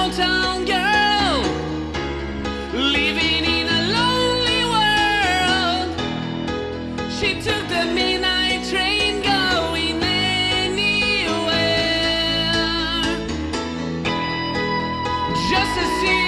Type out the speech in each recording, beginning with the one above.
Girl living in a lonely world. She took the midnight train going anywhere. Just a city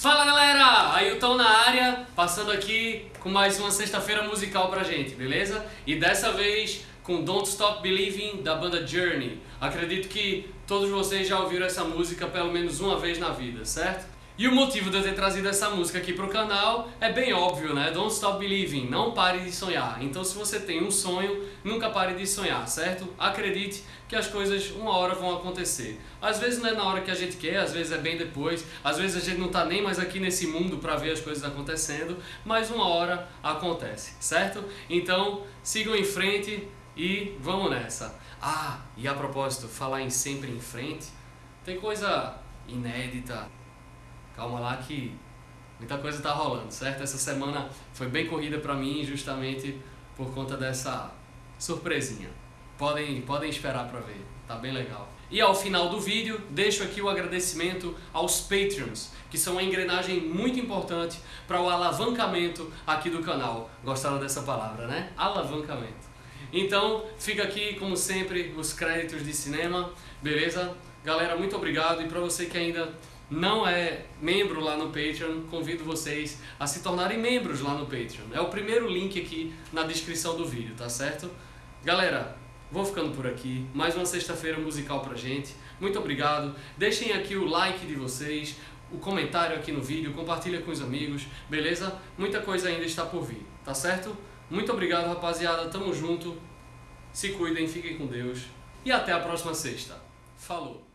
Fala galera, Ailton na área, passando aqui com mais uma sexta-feira musical pra gente, beleza? E dessa vez com Don't Stop Believing da banda Journey. Acredito que todos vocês já ouviram essa música pelo menos uma vez na vida, certo? E o motivo de eu ter trazido essa música aqui pro canal é bem óbvio, né? Don't Stop Believing, não pare de sonhar. Então se você tem um sonho, nunca pare de sonhar, certo? Acredite que as coisas uma hora vão acontecer. Às vezes não é na hora que a gente quer, às vezes é bem depois, às vezes a gente não tá nem mais aqui nesse mundo para ver as coisas acontecendo, mas uma hora acontece, certo? Então sigam em frente e vamos nessa. Ah, e a propósito, falar em sempre em frente, tem coisa inédita. Calma lá que muita coisa tá rolando, certo? Essa semana foi bem corrida para mim justamente por conta dessa surpresinha. Podem, podem esperar para ver, tá bem legal. E ao final do vídeo, deixo aqui o agradecimento aos Patreons, que são uma engrenagem muito importante para o alavancamento aqui do canal. Gostaram dessa palavra, né? Alavancamento. Então, fica aqui, como sempre, os créditos de cinema, beleza? Galera, muito obrigado. E para você que ainda não é membro lá no Patreon, convido vocês a se tornarem membros lá no Patreon. É o primeiro link aqui na descrição do vídeo, tá certo? Galera, vou ficando por aqui. Mais uma sexta-feira musical pra gente. Muito obrigado. Deixem aqui o like de vocês, o comentário aqui no vídeo, compartilha com os amigos, beleza? Muita coisa ainda está por vir, tá certo? Muito obrigado, rapaziada. Tamo junto. Se cuidem, fiquem com Deus. E até a próxima sexta. Falou!